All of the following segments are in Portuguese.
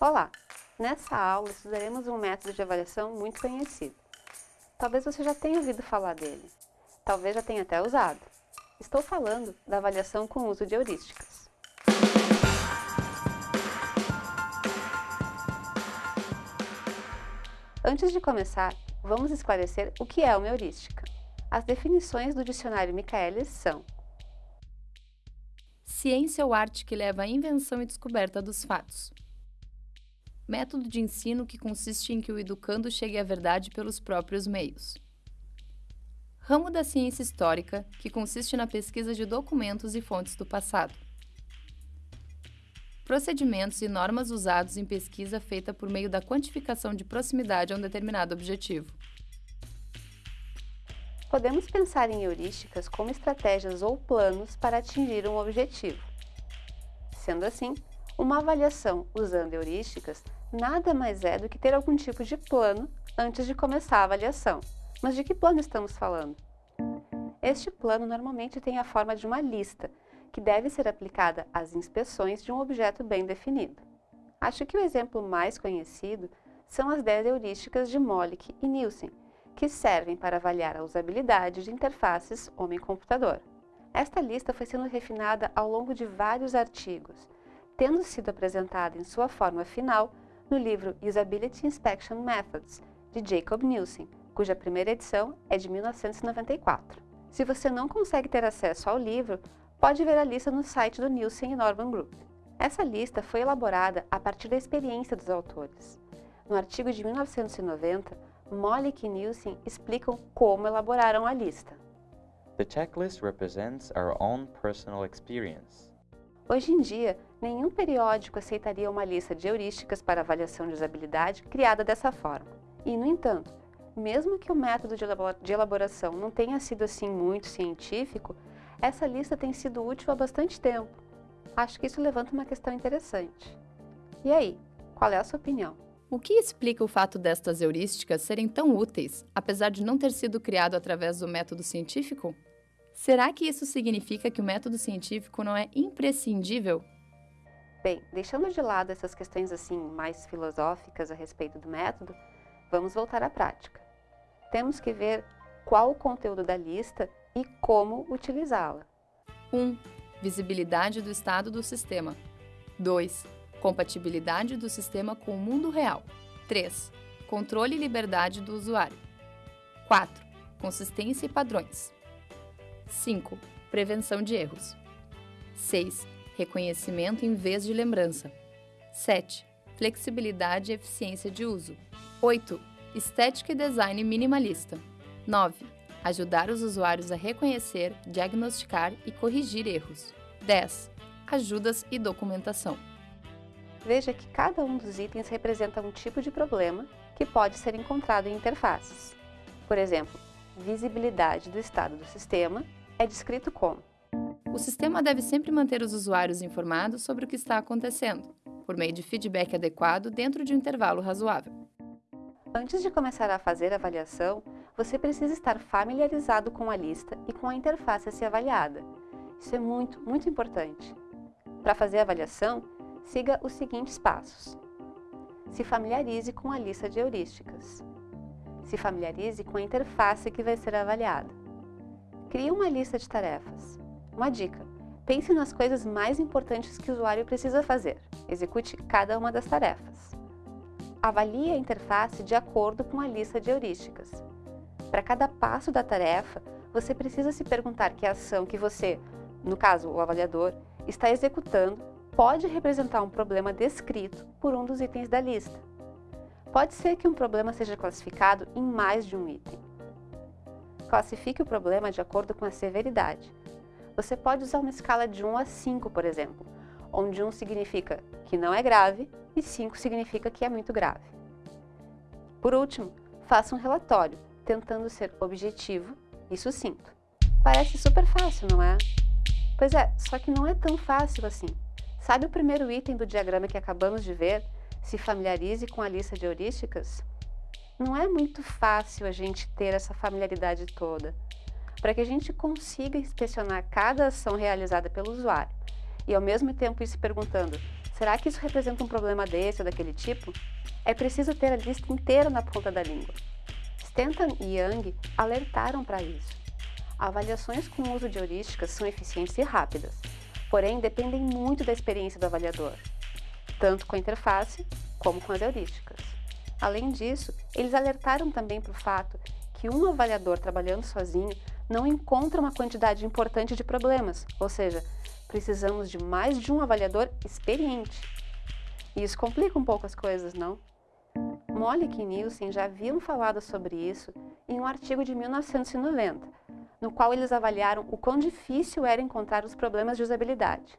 Olá! Nessa aula estudaremos um método de avaliação muito conhecido. Talvez você já tenha ouvido falar dele. Talvez já tenha até usado. Estou falando da avaliação com uso de heurísticas. Antes de começar, vamos esclarecer o que é uma heurística. As definições do dicionário Michaelis são Ciência ou arte que leva à invenção e descoberta dos fatos. Método de ensino que consiste em que o educando chegue à verdade pelos próprios meios. Ramo da ciência histórica, que consiste na pesquisa de documentos e fontes do passado. Procedimentos e normas usados em pesquisa feita por meio da quantificação de proximidade a um determinado objetivo. Podemos pensar em heurísticas como estratégias ou planos para atingir um objetivo. Sendo assim, uma avaliação usando heurísticas nada mais é do que ter algum tipo de plano antes de começar a avaliação. Mas de que plano estamos falando? Este plano normalmente tem a forma de uma lista, que deve ser aplicada às inspeções de um objeto bem definido. Acho que o exemplo mais conhecido são as 10 heurísticas de Molick e Nielsen, que servem para avaliar a usabilidade de interfaces homem-computador. Esta lista foi sendo refinada ao longo de vários artigos, tendo sido apresentada em sua forma final no livro Usability Inspection Methods, de Jacob Nielsen, cuja primeira edição é de 1994. Se você não consegue ter acesso ao livro, pode ver a lista no site do Nielsen e Norman Group. Essa lista foi elaborada a partir da experiência dos autores. No artigo de 1990, Mollick e Nielsen explicam como elaboraram a lista. The checklist represents our own personal experience. Hoje em dia, nenhum periódico aceitaria uma lista de heurísticas para avaliação de usabilidade criada dessa forma. E, no entanto, mesmo que o método de elaboração não tenha sido assim muito científico, essa lista tem sido útil há bastante tempo. Acho que isso levanta uma questão interessante. E aí, qual é a sua opinião? O que explica o fato destas heurísticas serem tão úteis, apesar de não ter sido criado através do método científico? Será que isso significa que o método científico não é imprescindível? Bem, deixando de lado essas questões assim mais filosóficas a respeito do método, vamos voltar à prática. Temos que ver qual o conteúdo da lista e como utilizá-la. 1. Um, visibilidade do estado do sistema. 2. Compatibilidade do sistema com o mundo real. 3. Controle e liberdade do usuário. 4. Consistência e padrões. 5. Prevenção de erros. 6. Reconhecimento em vez de lembrança. 7. Flexibilidade e eficiência de uso. 8. Estética e design minimalista. 9 ajudar os usuários a reconhecer, diagnosticar e corrigir erros. 10. Ajudas e documentação. Veja que cada um dos itens representa um tipo de problema que pode ser encontrado em interfaces. Por exemplo, visibilidade do estado do sistema é descrito como O sistema deve sempre manter os usuários informados sobre o que está acontecendo, por meio de feedback adequado dentro de um intervalo razoável. Antes de começar a fazer a avaliação, você precisa estar familiarizado com a lista e com a interface a ser avaliada. Isso é muito, muito importante. Para fazer a avaliação, siga os seguintes passos. Se familiarize com a lista de heurísticas. Se familiarize com a interface que vai ser avaliada. Crie uma lista de tarefas. Uma dica, pense nas coisas mais importantes que o usuário precisa fazer. Execute cada uma das tarefas. Avalie a interface de acordo com a lista de heurísticas. Para cada passo da tarefa, você precisa se perguntar que ação que você, no caso o avaliador, está executando pode representar um problema descrito por um dos itens da lista. Pode ser que um problema seja classificado em mais de um item. Classifique o problema de acordo com a severidade. Você pode usar uma escala de 1 a 5, por exemplo, onde 1 significa que não é grave e 5 significa que é muito grave. Por último, faça um relatório tentando ser objetivo e sucinto. Parece super fácil, não é? Pois é, só que não é tão fácil assim. Sabe o primeiro item do diagrama que acabamos de ver? Se familiarize com a lista de heurísticas? Não é muito fácil a gente ter essa familiaridade toda. para que a gente consiga inspecionar cada ação realizada pelo usuário e ao mesmo tempo ir se perguntando, será que isso representa um problema desse ou daquele tipo? É preciso ter a lista inteira na ponta da língua. Stanton e Young alertaram para isso. Avaliações com uso de heurísticas são eficientes e rápidas, porém dependem muito da experiência do avaliador, tanto com a interface como com as heurísticas. Além disso, eles alertaram também para o fato que um avaliador trabalhando sozinho não encontra uma quantidade importante de problemas, ou seja, precisamos de mais de um avaliador experiente. E isso complica um pouco as coisas, não? Mollick e Nielsen já haviam falado sobre isso em um artigo de 1990, no qual eles avaliaram o quão difícil era encontrar os problemas de usabilidade.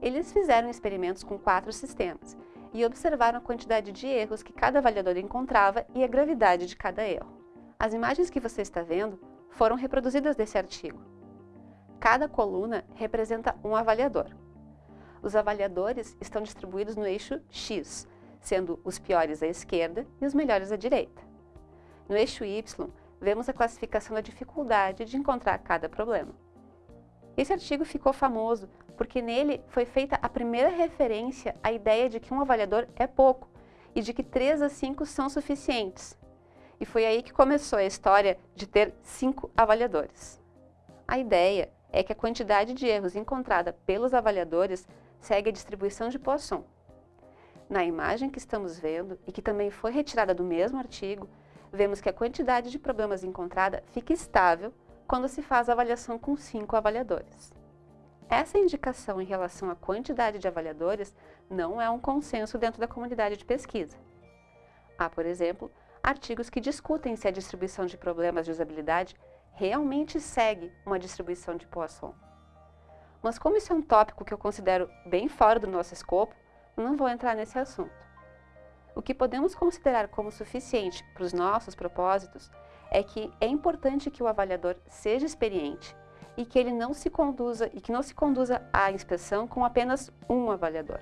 Eles fizeram experimentos com quatro sistemas e observaram a quantidade de erros que cada avaliador encontrava e a gravidade de cada erro. As imagens que você está vendo foram reproduzidas desse artigo. Cada coluna representa um avaliador. Os avaliadores estão distribuídos no eixo X, sendo os piores à esquerda e os melhores à direita. No eixo Y, vemos a classificação da dificuldade de encontrar cada problema. Esse artigo ficou famoso porque nele foi feita a primeira referência à ideia de que um avaliador é pouco e de que 3 a 5 são suficientes. E foi aí que começou a história de ter cinco avaliadores. A ideia é que a quantidade de erros encontrada pelos avaliadores segue a distribuição de Poisson. Na imagem que estamos vendo, e que também foi retirada do mesmo artigo, vemos que a quantidade de problemas encontrada fica estável quando se faz a avaliação com cinco avaliadores. Essa indicação em relação à quantidade de avaliadores não é um consenso dentro da comunidade de pesquisa. Há, por exemplo, artigos que discutem se a distribuição de problemas de usabilidade realmente segue uma distribuição de Poisson. Mas como isso é um tópico que eu considero bem fora do nosso escopo, não vou entrar nesse assunto. O que podemos considerar como suficiente para os nossos propósitos é que é importante que o avaliador seja experiente e que ele não se conduza e que não se conduza à inspeção com apenas um avaliador.